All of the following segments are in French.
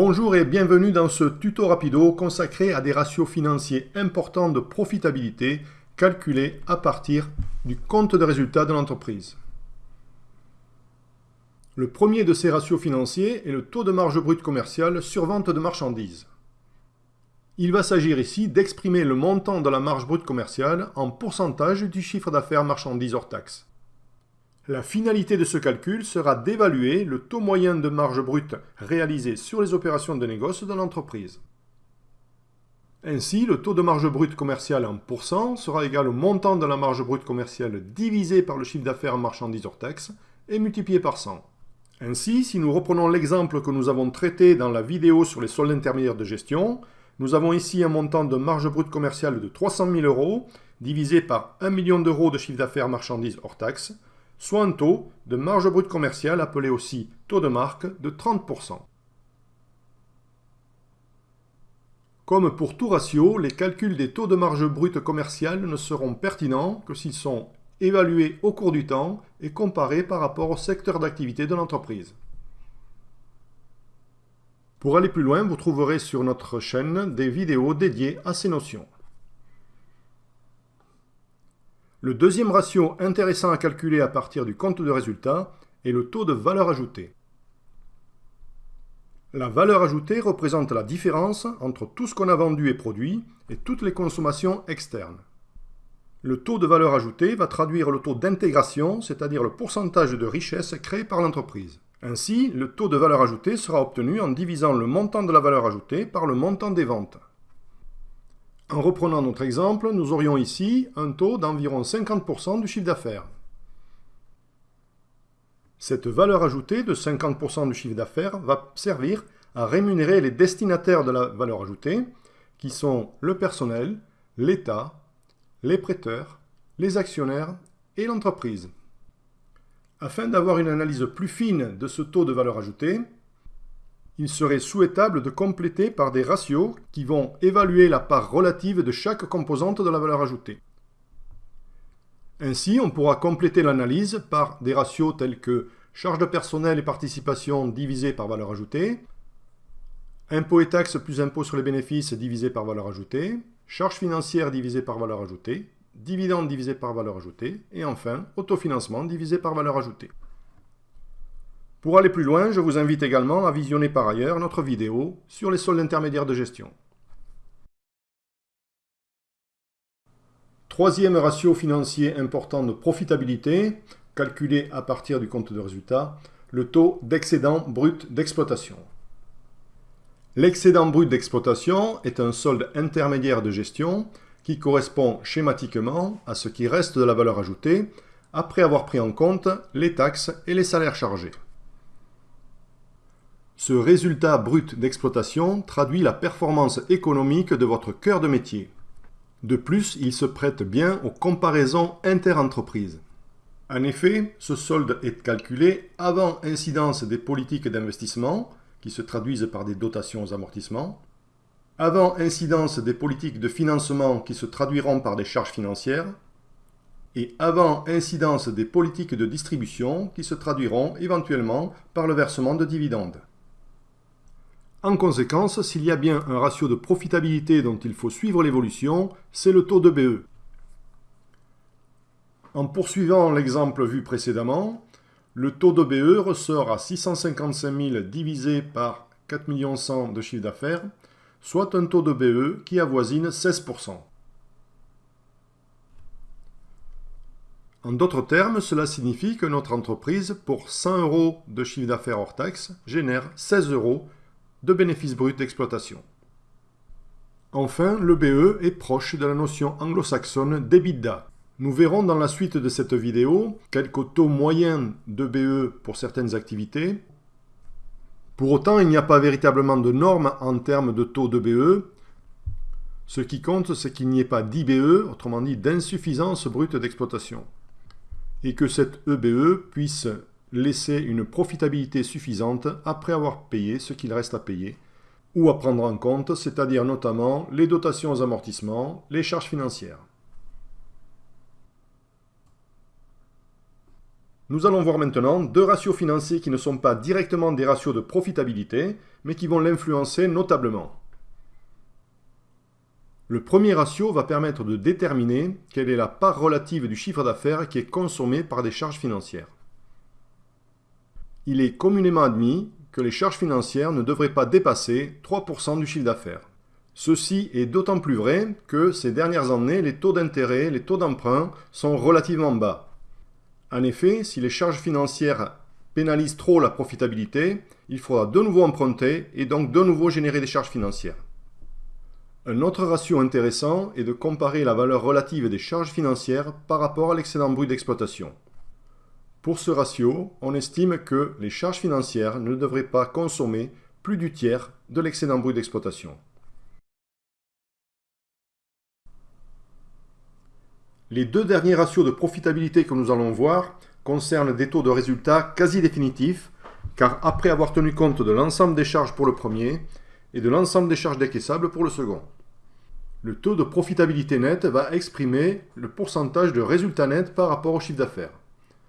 Bonjour et bienvenue dans ce tuto rapido consacré à des ratios financiers importants de profitabilité calculés à partir du compte de résultat de l'entreprise. Le premier de ces ratios financiers est le taux de marge brute commerciale sur vente de marchandises. Il va s'agir ici d'exprimer le montant de la marge brute commerciale en pourcentage du chiffre d'affaires marchandises hors taxe. La finalité de ce calcul sera d'évaluer le taux moyen de marge brute réalisé sur les opérations de négoce de l'entreprise. Ainsi, le taux de marge brute commerciale en pourcent sera égal au montant de la marge brute commerciale divisé par le chiffre d'affaires marchandises hors taxe et multiplié par 100. Ainsi, si nous reprenons l'exemple que nous avons traité dans la vidéo sur les soldes intermédiaires de gestion, nous avons ici un montant de marge brute commerciale de 300 000 euros divisé par 1 million d'euros de chiffre d'affaires marchandises hors taxe soit un taux de marge brute commerciale appelé aussi taux de marque de 30%. Comme pour tout ratio, les calculs des taux de marge brute commerciale ne seront pertinents que s'ils sont évalués au cours du temps et comparés par rapport au secteur d'activité de l'entreprise. Pour aller plus loin, vous trouverez sur notre chaîne des vidéos dédiées à ces notions. Le deuxième ratio intéressant à calculer à partir du compte de résultat est le taux de valeur ajoutée. La valeur ajoutée représente la différence entre tout ce qu'on a vendu et produit et toutes les consommations externes. Le taux de valeur ajoutée va traduire le taux d'intégration, c'est-à-dire le pourcentage de richesse créé par l'entreprise. Ainsi, le taux de valeur ajoutée sera obtenu en divisant le montant de la valeur ajoutée par le montant des ventes. En reprenant notre exemple, nous aurions ici un taux d'environ 50% du chiffre d'affaires. Cette valeur ajoutée de 50% du chiffre d'affaires va servir à rémunérer les destinataires de la valeur ajoutée, qui sont le personnel, l'État, les prêteurs, les actionnaires et l'entreprise. Afin d'avoir une analyse plus fine de ce taux de valeur ajoutée, il serait souhaitable de compléter par des ratios qui vont évaluer la part relative de chaque composante de la valeur ajoutée. Ainsi, on pourra compléter l'analyse par des ratios tels que charge de personnel et participation divisé par valeur ajoutée, impôts et taxes plus impôts sur les bénéfices divisé par valeur ajoutée, charges financières divisé par valeur ajoutée, dividendes divisé par valeur ajoutée, et enfin, autofinancement divisé par valeur ajoutée. Pour aller plus loin, je vous invite également à visionner par ailleurs notre vidéo sur les soldes intermédiaires de gestion. Troisième ratio financier important de profitabilité, calculé à partir du compte de résultat, le taux d'excédent brut d'exploitation. L'excédent brut d'exploitation est un solde intermédiaire de gestion qui correspond schématiquement à ce qui reste de la valeur ajoutée après avoir pris en compte les taxes et les salaires chargés. Ce résultat brut d'exploitation traduit la performance économique de votre cœur de métier. De plus, il se prête bien aux comparaisons inter-entreprises. En effet, ce solde est calculé avant incidence des politiques d'investissement, qui se traduisent par des dotations aux amortissements, avant incidence des politiques de financement qui se traduiront par des charges financières, et avant incidence des politiques de distribution qui se traduiront éventuellement par le versement de dividendes. En conséquence, s'il y a bien un ratio de profitabilité dont il faut suivre l'évolution, c'est le taux de BE. En poursuivant l'exemple vu précédemment, le taux de BE ressort à 655 000 divisé par 4 100 de chiffre d'affaires, soit un taux de BE qui avoisine 16%. En d'autres termes, cela signifie que notre entreprise, pour 100 euros de chiffre d'affaires hors taxe, génère 16 euros de bénéfice brut d'exploitation. Enfin, le BE est proche de la notion anglo-saxonne d'EBITDA. Nous verrons dans la suite de cette vidéo quelques taux moyens de BE pour certaines activités. Pour autant, il n'y a pas véritablement de normes en termes de taux de BE. Ce qui compte, c'est qu'il n'y ait pas d'IBE, autrement dit d'insuffisance brute d'exploitation, et que cette EBE puisse laisser une profitabilité suffisante après avoir payé ce qu'il reste à payer, ou à prendre en compte, c'est-à-dire notamment les dotations aux amortissements, les charges financières. Nous allons voir maintenant deux ratios financiers qui ne sont pas directement des ratios de profitabilité, mais qui vont l'influencer notablement. Le premier ratio va permettre de déterminer quelle est la part relative du chiffre d'affaires qui est consommé par des charges financières. Il est communément admis que les charges financières ne devraient pas dépasser 3% du chiffre d'affaires. Ceci est d'autant plus vrai que ces dernières années, les taux d'intérêt, les taux d'emprunt sont relativement bas. En effet, si les charges financières pénalisent trop la profitabilité, il faudra de nouveau emprunter et donc de nouveau générer des charges financières. Un autre ratio intéressant est de comparer la valeur relative des charges financières par rapport à l'excédent brut d'exploitation. Pour ce ratio, on estime que les charges financières ne devraient pas consommer plus du tiers de l'excédent brut d'exploitation. Les deux derniers ratios de profitabilité que nous allons voir concernent des taux de résultat quasi définitifs, car après avoir tenu compte de l'ensemble des charges pour le premier et de l'ensemble des charges décaissables pour le second. Le taux de profitabilité nette va exprimer le pourcentage de résultat net par rapport au chiffre d'affaires.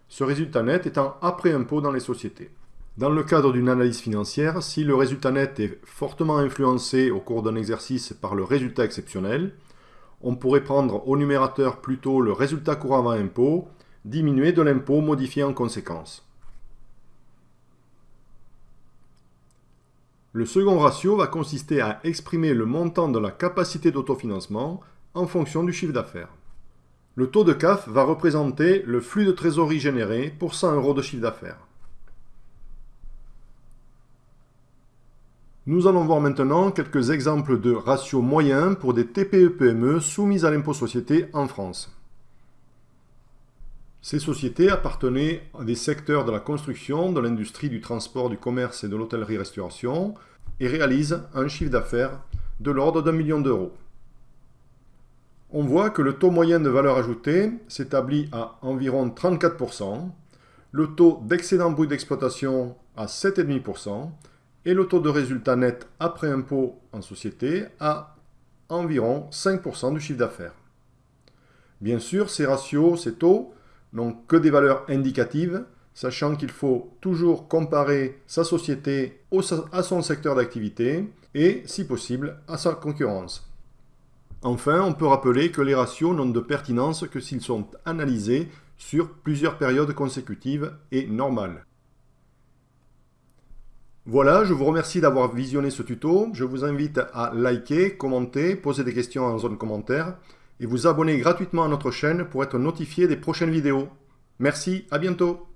Ce résultat net étant après impôt dans les sociétés. Dans le cadre d'une analyse financière, si le résultat net est fortement influencé au cours d'un exercice par le résultat exceptionnel, on pourrait prendre au numérateur plutôt le résultat courant avant impôt, diminuer de l'impôt modifié en conséquence. Le second ratio va consister à exprimer le montant de la capacité d'autofinancement en fonction du chiffre d'affaires. Le taux de CAF va représenter le flux de trésorerie généré pour 100 euros de chiffre d'affaires. Nous allons voir maintenant quelques exemples de ratios moyens pour des TPE-PME soumises à l'impôt société en France. Ces sociétés appartenaient à des secteurs de la construction, de l'industrie, du transport, du commerce et de l'hôtellerie-restauration et réalisent un chiffre d'affaires de l'ordre d'un million d'euros. On voit que le taux moyen de valeur ajoutée s'établit à environ 34%, le taux d'excédent brut d'exploitation à 7,5%, et le taux de résultat net après impôt en société à environ 5% du chiffre d'affaires. Bien sûr, ces ratios, ces taux, n'ont que des valeurs indicatives, sachant qu'il faut toujours comparer sa société à son secteur d'activité et, si possible, à sa concurrence. Enfin, on peut rappeler que les ratios n'ont de pertinence que s'ils sont analysés sur plusieurs périodes consécutives et normales. Voilà, je vous remercie d'avoir visionné ce tuto. Je vous invite à liker, commenter, poser des questions en zone commentaire et vous abonner gratuitement à notre chaîne pour être notifié des prochaines vidéos. Merci, à bientôt